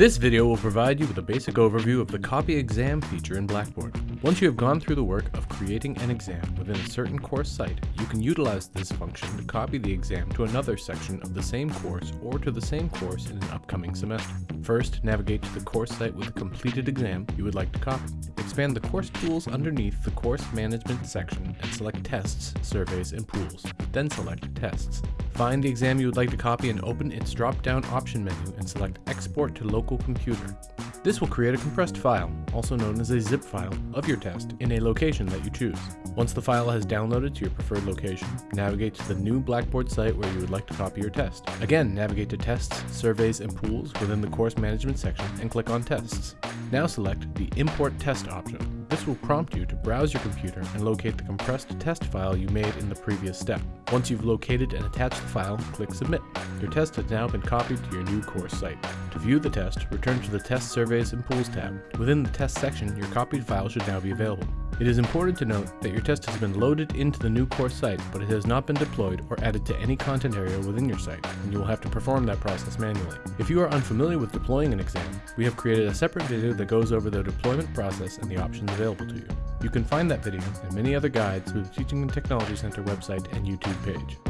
This video will provide you with a basic overview of the copy exam feature in Blackboard. Once you have gone through the work of creating an exam within a certain course site, you can utilize this function to copy the exam to another section of the same course or to the same course in an upcoming semester. First, navigate to the course site with the completed exam you would like to copy. Expand the course tools underneath the course management section and select tests, surveys, and pools. Then select tests. Find the exam you would like to copy and open its drop-down option menu and select export to local computer. This will create a compressed file, also known as a zip file, of your test in a location that you choose. Once the file has downloaded to your preferred location, navigate to the new Blackboard site where you would like to copy your test. Again, navigate to Tests, Surveys, and Pools within the Course Management section and click on Tests. Now select the Import Test option. This will prompt you to browse your computer and locate the compressed test file you made in the previous step. Once you've located and attached the file, click Submit. Your test has now been copied to your new course site. To view the test, return to the Test Surveys and Pools tab. Within the test section, your copied file should now be available. It is important to note that your test has been loaded into the new course site, but it has not been deployed or added to any content area within your site, and you will have to perform that process manually. If you are unfamiliar with deploying an exam, we have created a separate video that goes over the deployment process and the options available to you. You can find that video and many other guides through the Teaching and Technology Center website and YouTube page.